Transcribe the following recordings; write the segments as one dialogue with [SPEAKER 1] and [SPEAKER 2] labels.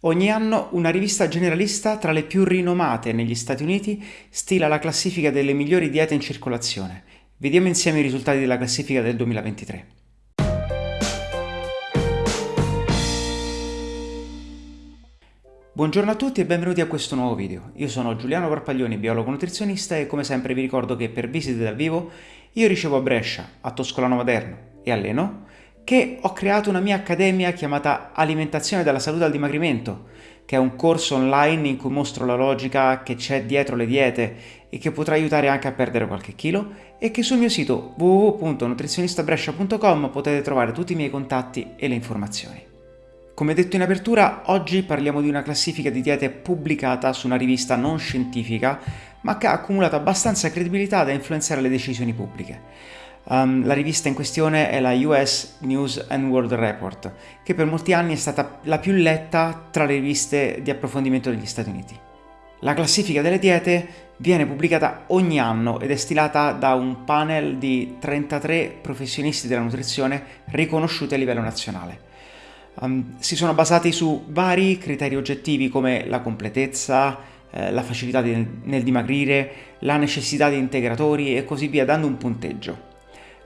[SPEAKER 1] Ogni anno una rivista generalista tra le più rinomate negli Stati Uniti stila la classifica delle migliori diete in circolazione. Vediamo insieme i risultati della classifica del 2023. Buongiorno a tutti e benvenuti a questo nuovo video. Io sono Giuliano Parpaglioni, biologo nutrizionista e come sempre vi ricordo che per visite dal vivo io ricevo a Brescia, a Toscolano Maderno e a Leno che ho creato una mia accademia chiamata Alimentazione della Salute al Dimagrimento, che è un corso online in cui mostro la logica che c'è dietro le diete e che potrà aiutare anche a perdere qualche chilo e che sul mio sito www.nutrizionistabrescia.com potete trovare tutti i miei contatti e le informazioni. Come detto in apertura, oggi parliamo di una classifica di diete pubblicata su una rivista non scientifica, ma che ha accumulato abbastanza credibilità da influenzare le decisioni pubbliche. Um, la rivista in questione è la US News and World Report, che per molti anni è stata la più letta tra le riviste di approfondimento degli Stati Uniti. La classifica delle diete viene pubblicata ogni anno ed è stilata da un panel di 33 professionisti della nutrizione riconosciuti a livello nazionale. Um, si sono basati su vari criteri oggettivi come la completezza, eh, la facilità di, nel dimagrire, la necessità di integratori e così via, dando un punteggio.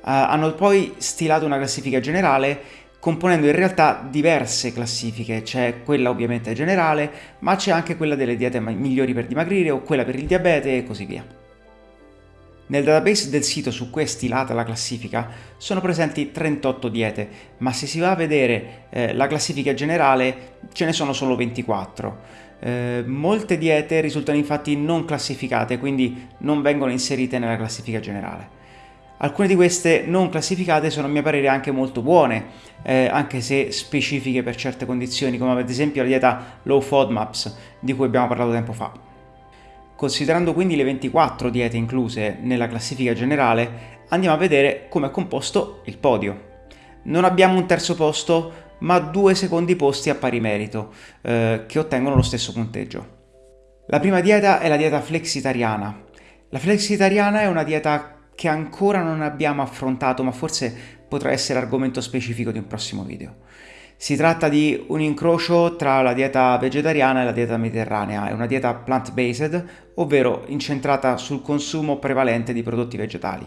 [SPEAKER 1] Uh, hanno poi stilato una classifica generale componendo in realtà diverse classifiche, c'è quella ovviamente generale, ma c'è anche quella delle diete migliori per dimagrire o quella per il diabete e così via. Nel database del sito su cui è stilata la classifica sono presenti 38 diete, ma se si va a vedere eh, la classifica generale ce ne sono solo 24. Eh, molte diete risultano infatti non classificate, quindi non vengono inserite nella classifica generale. Alcune di queste non classificate sono a mio parere anche molto buone, eh, anche se specifiche per certe condizioni, come ad esempio la dieta Low FODMAPs, di cui abbiamo parlato tempo fa. Considerando quindi le 24 diete incluse nella classifica generale, andiamo a vedere come è composto il podio. Non abbiamo un terzo posto, ma due secondi posti a pari merito, eh, che ottengono lo stesso punteggio. La prima dieta è la dieta flexitariana. La flexitariana è una dieta che ancora non abbiamo affrontato, ma forse potrà essere argomento specifico di un prossimo video. Si tratta di un incrocio tra la dieta vegetariana e la dieta mediterranea, è una dieta plant-based, ovvero incentrata sul consumo prevalente di prodotti vegetali.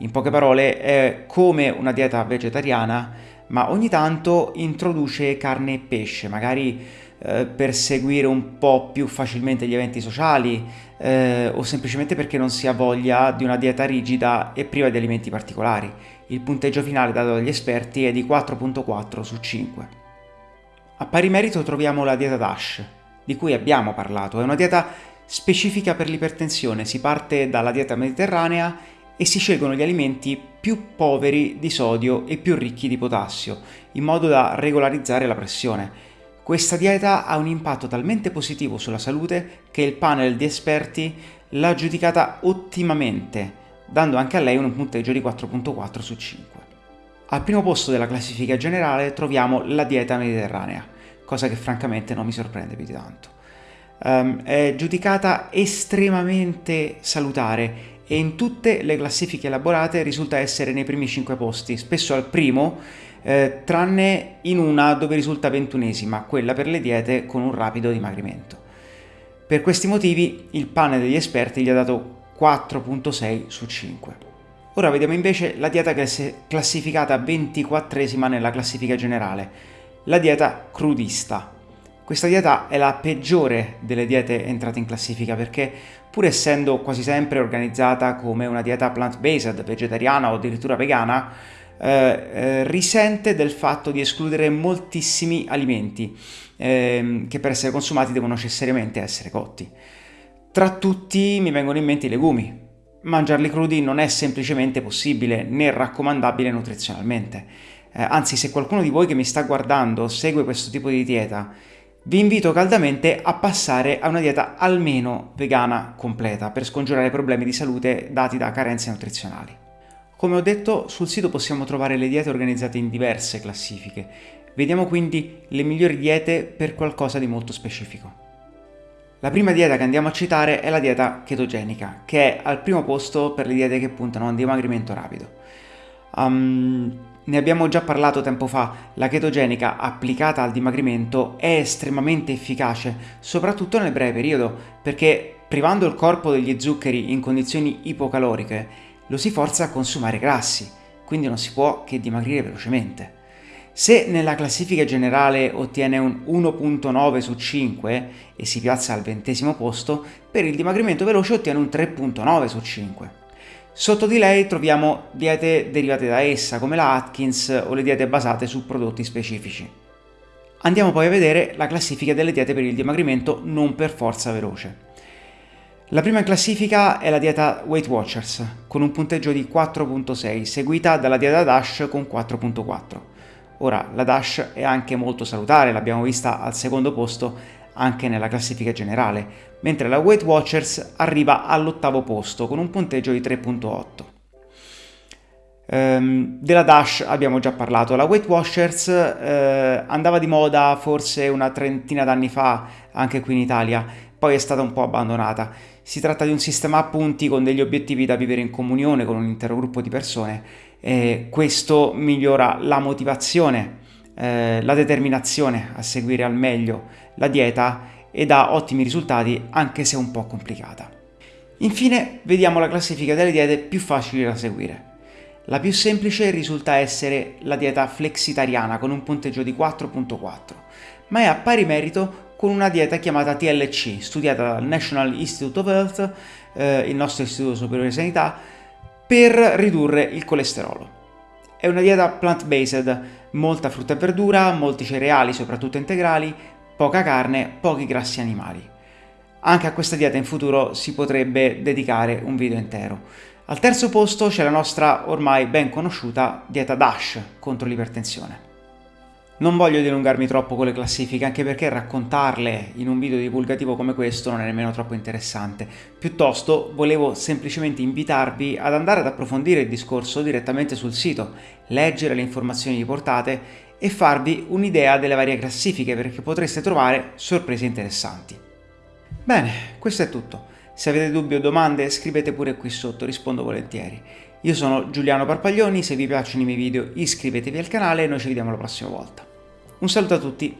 [SPEAKER 1] In poche parole è come una dieta vegetariana, ma ogni tanto introduce carne e pesce, magari eh, per seguire un po' più facilmente gli eventi sociali eh, o semplicemente perché non si ha voglia di una dieta rigida e priva di alimenti particolari. Il punteggio finale dato dagli esperti è di 4.4 su 5. A pari merito troviamo la dieta DASH, di cui abbiamo parlato. È una dieta specifica per l'ipertensione, si parte dalla dieta mediterranea e si scelgono gli alimenti più poveri di sodio e più ricchi di potassio, in modo da regolarizzare la pressione. Questa dieta ha un impatto talmente positivo sulla salute che il panel di esperti l'ha giudicata ottimamente, dando anche a lei un punteggio di 4.4 su 5. Al primo posto della classifica generale troviamo la dieta mediterranea, cosa che francamente non mi sorprende più di tanto. Um, è giudicata estremamente salutare e in tutte le classifiche elaborate risulta essere nei primi 5 posti, spesso al primo eh, tranne in una dove risulta ventunesima, quella per le diete con un rapido dimagrimento. Per questi motivi il panel degli esperti gli ha dato 4.6 su 5. Ora vediamo invece la dieta che è classificata 24esima nella classifica generale, la dieta crudista. Questa dieta è la peggiore delle diete entrate in classifica perché pur essendo quasi sempre organizzata come una dieta plant-based, vegetariana o addirittura vegana, eh, eh, risente del fatto di escludere moltissimi alimenti eh, che per essere consumati devono necessariamente essere cotti. Tra tutti mi vengono in mente i legumi. Mangiarli crudi non è semplicemente possibile né raccomandabile nutrizionalmente. Eh, anzi, se qualcuno di voi che mi sta guardando segue questo tipo di dieta, vi invito caldamente a passare a una dieta almeno vegana completa per scongiurare problemi di salute dati da carenze nutrizionali. Come ho detto, sul sito possiamo trovare le diete organizzate in diverse classifiche. Vediamo quindi le migliori diete per qualcosa di molto specifico. La prima dieta che andiamo a citare è la dieta chetogenica, che è al primo posto per le diete che puntano a un dimagrimento rapido. Um, ne abbiamo già parlato tempo fa, la chetogenica applicata al dimagrimento è estremamente efficace, soprattutto nel breve periodo, perché privando il corpo degli zuccheri in condizioni ipocaloriche, lo si forza a consumare grassi, quindi non si può che dimagrire velocemente. Se nella classifica generale ottiene un 1.9 su 5 e si piazza al ventesimo posto, per il dimagrimento veloce ottiene un 3.9 su 5. Sotto di lei troviamo diete derivate da essa, come la Atkins o le diete basate su prodotti specifici. Andiamo poi a vedere la classifica delle diete per il dimagrimento non per forza veloce. La prima in classifica è la dieta Weight Watchers, con un punteggio di 4.6, seguita dalla dieta DASH con 4.4. Ora, la DASH è anche molto salutare, l'abbiamo vista al secondo posto anche nella classifica generale, mentre la Weight Watchers arriva all'ottavo posto con un punteggio di 3.8. Um, della Dash abbiamo già parlato, la Weight Watchers uh, andava di moda forse una trentina d'anni fa anche qui in Italia, poi è stata un po' abbandonata. Si tratta di un sistema a punti con degli obiettivi da vivere in comunione con un intero gruppo di persone e questo migliora la motivazione, eh, la determinazione a seguire al meglio la dieta e dà ottimi risultati anche se un po' complicata. Infine vediamo la classifica delle diete più facili da seguire. La più semplice risulta essere la dieta flexitariana con un punteggio di 4.4, ma è a pari merito con una dieta chiamata TLC, studiata dal National Institute of Health, eh, il nostro Istituto Superiore di Sanità, per ridurre il colesterolo. È una dieta plant-based, molta frutta e verdura, molti cereali, soprattutto integrali, poca carne, pochi grassi animali. Anche a questa dieta in futuro si potrebbe dedicare un video intero. Al terzo posto c'è la nostra ormai ben conosciuta dieta DASH contro l'ipertensione. Non voglio dilungarmi troppo con le classifiche, anche perché raccontarle in un video divulgativo come questo non è nemmeno troppo interessante. Piuttosto volevo semplicemente invitarvi ad andare ad approfondire il discorso direttamente sul sito, leggere le informazioni riportate e farvi un'idea delle varie classifiche perché potreste trovare sorprese interessanti. Bene, questo è tutto. Se avete dubbi o domande scrivete pure qui sotto, rispondo volentieri. Io sono Giuliano Parpaglioni, se vi piacciono i miei video iscrivetevi al canale e noi ci vediamo la prossima volta. Un saluto a tutti